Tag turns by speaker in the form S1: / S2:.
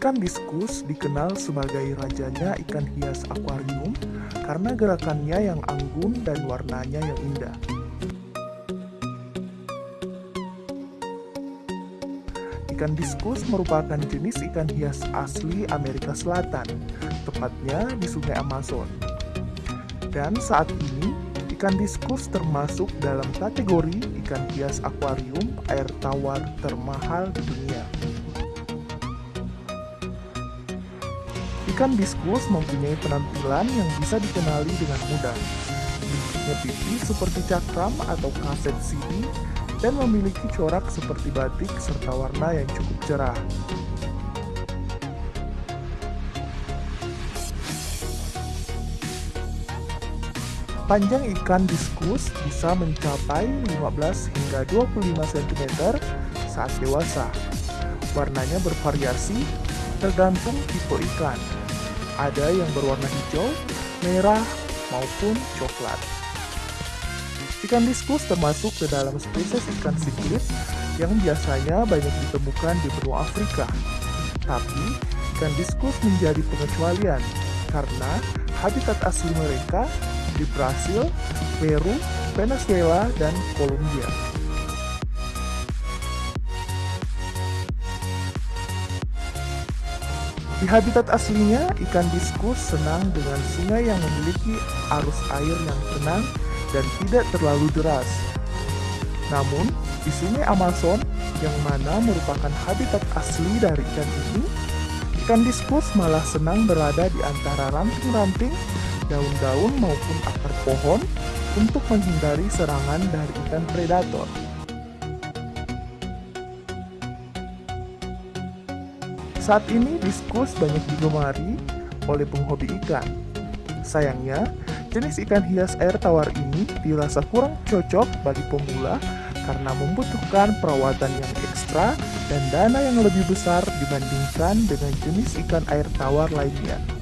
S1: diskus dikenal sebagai rajanya ikan hias akuarium karena gerakannya yang anggun dan warnanya yang indah. Ikan diskus merupakan jenis ikan hias asli Amerika Selatan, tepatnya di Sungai Amazon. Dan saat ini, ikan diskus termasuk dalam kategori ikan hias akuarium air tawar termahal di dunia. Ikan diskus mempunyai penampilan yang bisa dikenali dengan mudah. Bentuknya tipis seperti cakram atau kaset CD dan memiliki corak seperti batik serta warna yang cukup cerah. Panjang ikan diskus bisa mencapai 15 hingga 25 cm saat dewasa. Warnanya bervariasi tergantung tipe ikan. Ada yang berwarna hijau, merah, maupun coklat. Ikan diskus termasuk ke dalam spesies ikan siklit yang biasanya banyak ditemukan di benua Afrika. Tapi, ikan diskus menjadi pengecualian karena habitat asli mereka di Brasil, Peru, Venezuela, dan Kolombia. Di habitat aslinya, ikan diskus senang dengan sungai yang memiliki arus air yang tenang dan tidak terlalu deras. Namun, di sungai Amazon, yang mana merupakan habitat asli dari ikan ini, ikan diskus malah senang berada di antara ranting-ranting, daun-daun maupun akar pohon untuk menghindari serangan dari ikan predator. Saat ini diskus banyak digemari oleh penghobi ikan. Sayangnya, jenis ikan hias air tawar ini dirasa kurang cocok bagi pemula karena membutuhkan perawatan yang ekstra dan dana yang lebih besar dibandingkan dengan jenis ikan air tawar lainnya.